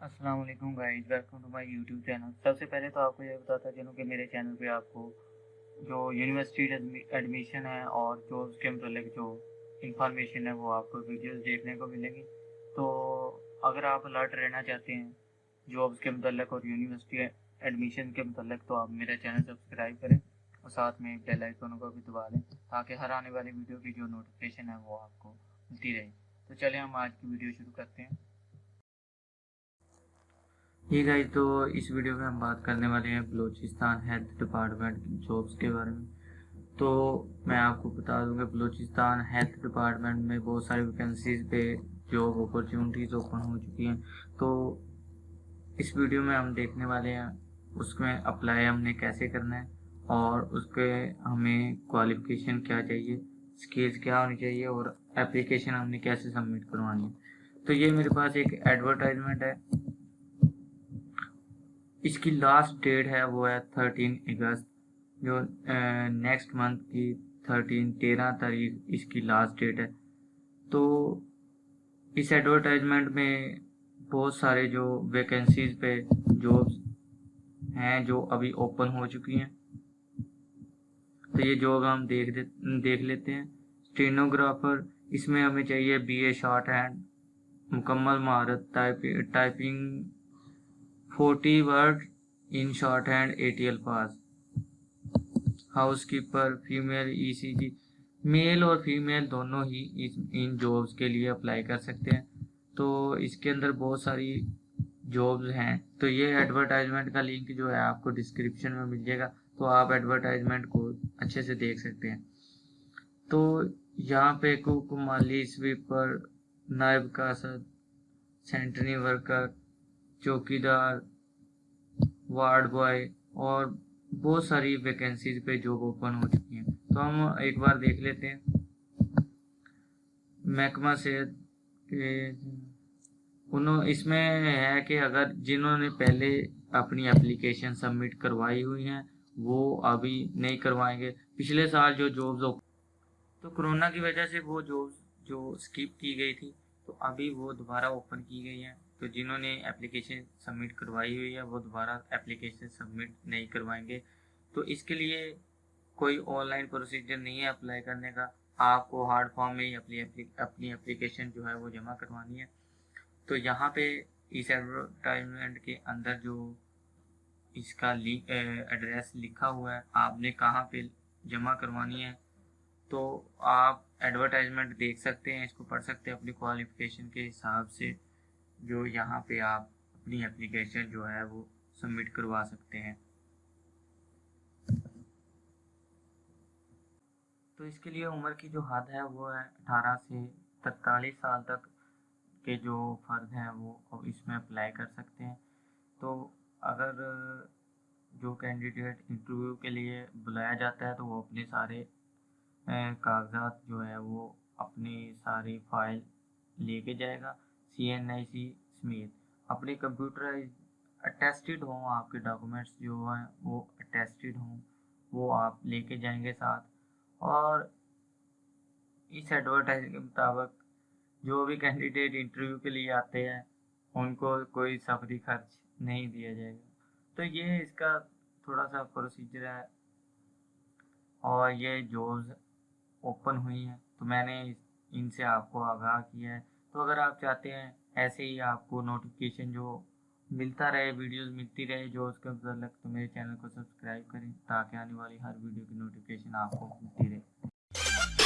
السلام علیکم guys welcome to my YouTube channel سب سے پہلے تو آپ کو یہ بتاتا چلوں کہ میرے چینل پہ آپ کو جو یونیورسٹی ایڈمیشن ہے اور جو اس کے متعلق جو انفارمیشن ہے وہ آپ کو ویڈیوز دیکھنے کو ملیں گی. تو اگر آپ الرٹ رہنا چاہتے ہیں جابس کے متعلق اور یونیورسٹی ایڈمیشن کے متعلق، تو آپ میرا چینل سبسکرائب کریں اور ساتھ میں بیل آئکن کو بھی دبا لیں تاکہ ہر آنے والی ویڈیو کی جو نوٹیفیکیشن ہے وہ آپ کو ملتی رہے. تو چلیں ہم آج کی ویڈیو شروع کرتے ہیں. ہی گئی تو اس ویڈیو میں ہم بات کرنے والے ہیں بلوچستان ہیلتھ ڈپارٹمنٹ جابس کے بارے میں۔ تو میں آپ کو بتا دوں کہ بلوچستان ہیلتھ ڈپارٹمنٹ میں بہت ساری ویکینسیز پہ جاب اپرچونٹیز اوپن ہو چکی ہیں۔ تو اس ویڈیو میں ہم دیکھنے والے ہیں، اس میں اپلائی ہم نے کیسے کرنا ہے اور اس کے ہمیں کوالیفیکیشن کیا چاہیے اسکلز کیا ہونی چاہیے اور اپلیکیشن ہم نے کیسے سبمٹ کروانی ہے۔ تو یہ میرے پاس ایک ایڈورٹائزمنٹ ہے۔ اس کی لاسٹ ڈیٹ ہے، وہ ہے تھرٹین اگست۔ جو نیکسٹ منتھ کی تھرٹین تیرہ تاریخ اس کی لاسٹ ڈیٹ ہے۔ تو اس ایڈورٹائزمنٹ میں بہت سارے جو ویکنسیز پہ جابس ہیں جو ابھی اوپن ہو چکی ہیں۔ تو یہ جاب ہم دیکھ دیکھ لیتے ہیں۔ اسٹینوگرافر اس میں ہمیں چاہیے بی اے شارٹ ہینڈ مکمل مہارت typing forty word in shorthand A T الفاظ housekeeper female E C G male اور فیمیل دونوں ہی ان جابس کے لیے اپلائی کر سکتے ہیں. تو اس کے اندر بہت ساری جابز ہیں. تو یہ ایڈورٹائزمنٹ کا لنک جو ہے آپ کو ڈسکرپشن میں مل جائے گا. تو آپ ایڈورٹائزمنٹ کو اچھے سے دیکھ سکتے ہیں. تو یہاں پہ کوک مالی سویپر نائب کاسد سینٹری ورکر چوکی دار وارڈ بوائے اور بہت ساری ویکنسیز پہ جاب اوپن ہو چکی ہیں۔ تو ہم ایک بار دیکھ لیتے ہیں۔ محکمہ صحت انہوں، اس میں ہے کہ اگر جنہوں نے پہلے اپنی اپلیکیشن سبمٹ کروائی ہوئی ہیں، وہ ابھی نہیں کروائیں گے۔ پچھلے سال جو جابز تو کرونا کی وجہ سے وہ جابز جو اسکپ کی گئی تھی، تو ابھی وہ دوبارہ اوپن کی گئی ہیں۔ تو جنہوں نے اپلیکیشن سبمٹ کروائی ہوئی ہے، وہ دوبارہ اپلیکیشن سبمٹ نہیں کروائیں گے۔ تو اس کے لیے کوئی آن لائن پروسیجر نہیں ہے اپلائی کرنے کا۔ آپ کو ہارڈ فارم میں ہی اپنی اپنی اپلیکیشن جو ہے وہ جمع کروانی ہے۔ تو یہاں پہ اس ایڈورٹائزمنٹ کے اندر جو اس کا ایڈریس لکھا ہوا ہے، آپ نے کہاں پہ جمع کروانی ہے؟ تو آپ ایڈورٹائزمنٹ دیکھ سکتے ہیں، اس کو پڑھ سکتے ہیں اپنی کوالیفیکیشن کے حساب سے۔ جو یہاں پہ آپ اپنی اپلیکیشن جو ہے وہ سبمٹ کروا سکتے ہیں۔ تو اس کے لیے عمر کی جو حد ہے وہ ہے اٹھارہ سے تینتالیس سال تک کے جو فرد ہیں وہ اس میں اپلائی کر سکتے ہیں۔ تو اگر جو کینڈیڈیٹ انٹرویو کے لیے بلایا جاتا ہے تو وہ اپنے سارے کاغذات جو ہے وہ اپنی ساری فائل لے کے جائے گا۔ سی این آئی سی سمیت اپنے کمپیوٹر اٹیسٹڈ ہوں آپ کے ڈاکومنٹس جو ہیں، وہ اٹیسٹڈ ہوں، وہ آپ لے کے جائیں گے ساتھ۔ اور اس ایڈورٹائز کے مطابق جو بھی کینڈیڈیٹ انٹرویو کے لیے آتے ہیں، ان کو کوئی سفری خرچ نہیں دیا جائے گا۔ تو یہ اس کا تھوڑا سا پروسیجر ہے۔ اور یہ جوز اوپن ہوئی ہیں۔ تو میں نے ان سے آپ کو آگاہ کیا ہے۔ تو اگر آپ چاہتے ہیں ایسے ہی آپ کو نوٹیفیکیشن جو ملتا رہے ویڈیوز ملتی رہے، جو اس کے افضل لگ تو میرے چینل کو سبسکرائب کریں تاکہ آنے والی ہر ویڈیو کی نوٹیفیکیشن آپ کو ملتی رہے۔